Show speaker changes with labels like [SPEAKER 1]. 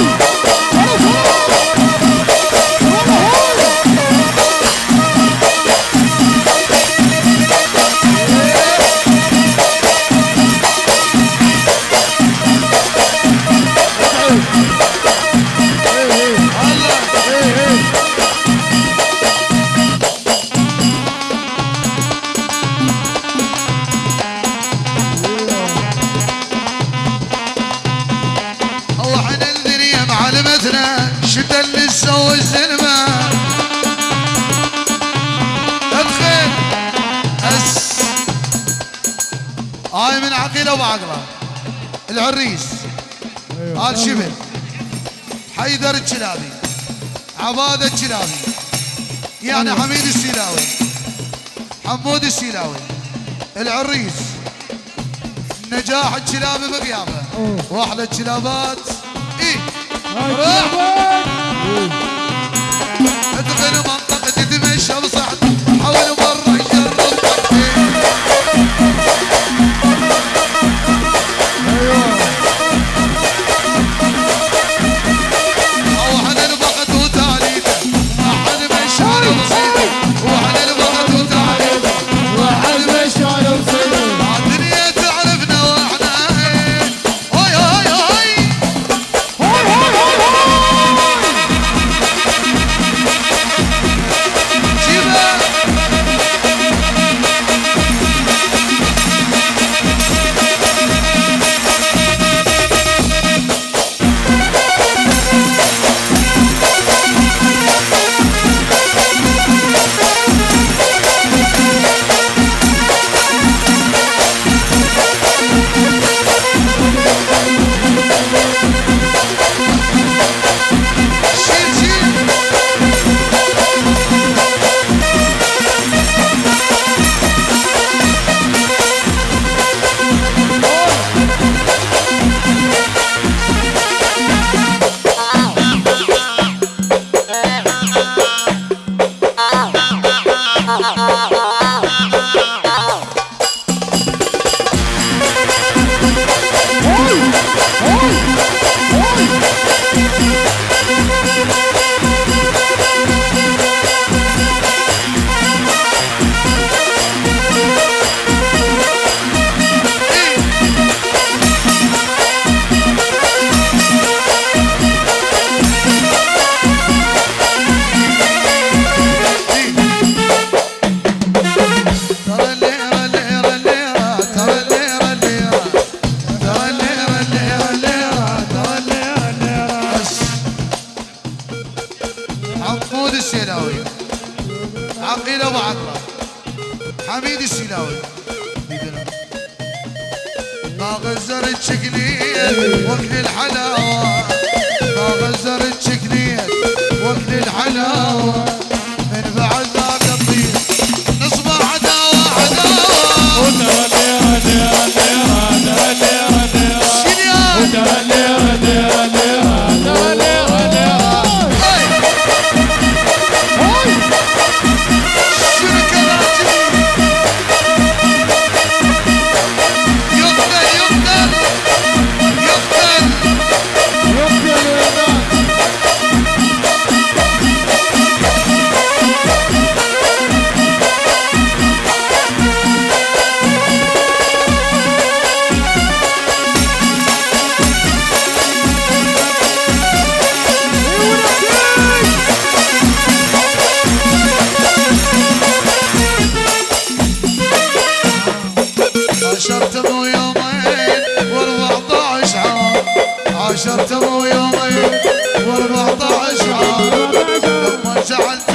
[SPEAKER 1] Boom! سوى الزلمة ادخل أس. هاي من عقيلة وعقلة العريس. آل شبل حيدر الكلابي عبادة الكلابي يعني حميد السيلاوي. حمود السيلاوي. العريس. نجاح الكلابي بغيابه واحلى الكلابات إيه. روح عقيل ابو عقرة حميد السيلاوي ما غزر الحلاوة ما غزر عاشرت مو يومين و14 عام عاشرت مو يومين و14 عام لما جعلت